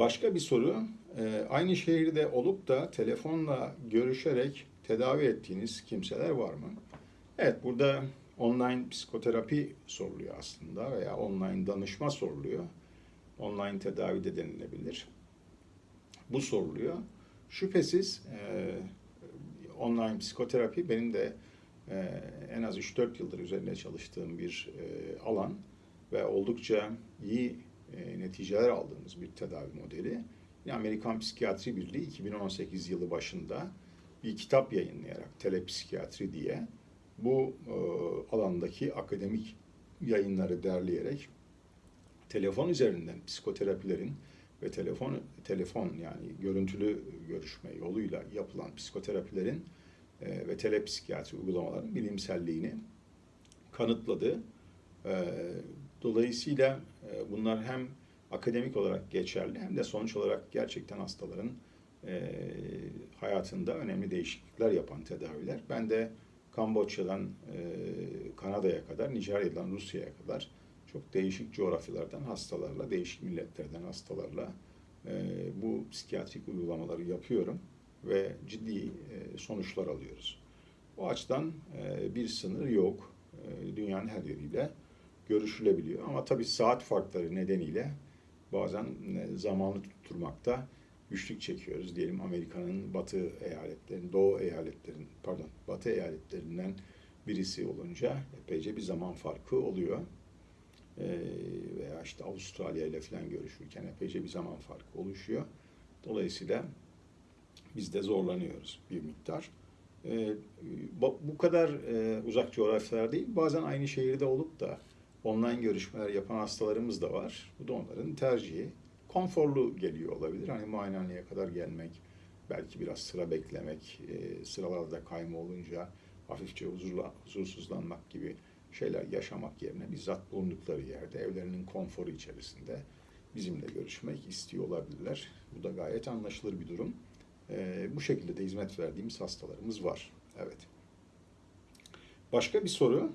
Başka bir soru, e, aynı şehirde olup da telefonla görüşerek tedavi ettiğiniz kimseler var mı? Evet, burada online psikoterapi soruluyor aslında veya online danışma soruluyor. Online tedavi de denilebilir. Bu soruluyor. Şüphesiz e, online psikoterapi benim de e, en az 3-4 yıldır üzerine çalıştığım bir e, alan ve oldukça iyi e, neticeler aldığımız bir tedavi modeli. Yine Amerikan Psikiyatri Birliği 2018 yılı başında bir kitap yayınlayarak telepsikiyatri diye bu e, alandaki akademik yayınları derleyerek telefon üzerinden psikoterapilerin ve telefon telefon yani görüntülü görüşme yoluyla yapılan psikoterapilerin e, ve telepsikiyatri uygulamaların bilimselliğini kanıtladı. E, dolayısıyla bunlar hem akademik olarak geçerli hem de sonuç olarak gerçekten hastaların e, hayatında önemli değişiklikler yapan tedaviler. Ben de Kamboçya'dan e, Kanada'ya kadar, Nijerya'dan Rusya'ya kadar çok değişik coğrafyalardan hastalarla, değişik milletlerden hastalarla e, bu psikiyatrik uygulamaları yapıyorum ve ciddi sonuçlar alıyoruz. O açıdan bir sınır yok. Dünyanın her yeriyle görüşülebiliyor. Ama tabii saat farkları nedeniyle bazen e, zamanı tutturmakta güçlük çekiyoruz. Diyelim Amerika'nın batı eyaletlerin, doğu eyaletlerin, pardon, batı eyaletlerinden birisi olunca epeyce bir zaman farkı oluyor. Ee, veya işte Avustralya ile falan görüşürken epeyce bir zaman farkı oluşuyor. Dolayısıyla biz de zorlanıyoruz bir miktar. Ee, bu kadar e, uzak coğrafyalar değil, bazen aynı şehirde olup da online görüşmeler yapan hastalarımız da var. Bu da onların tercihi. Konforlu geliyor olabilir. Hani muayenehaneye kadar gelmek, belki biraz sıra beklemek, e, sıralarda kayma olunca hafifçe huzurla, huzursuzlanmak gibi şeyler yaşamak yerine bizzat bulundukları yerde, evlerinin konforu içerisinde bizimle görüşmek istiyor olabilirler. Bu da gayet anlaşılır bir durum. E, bu şekilde de hizmet verdiğimiz hastalarımız var. Evet. Başka bir soru.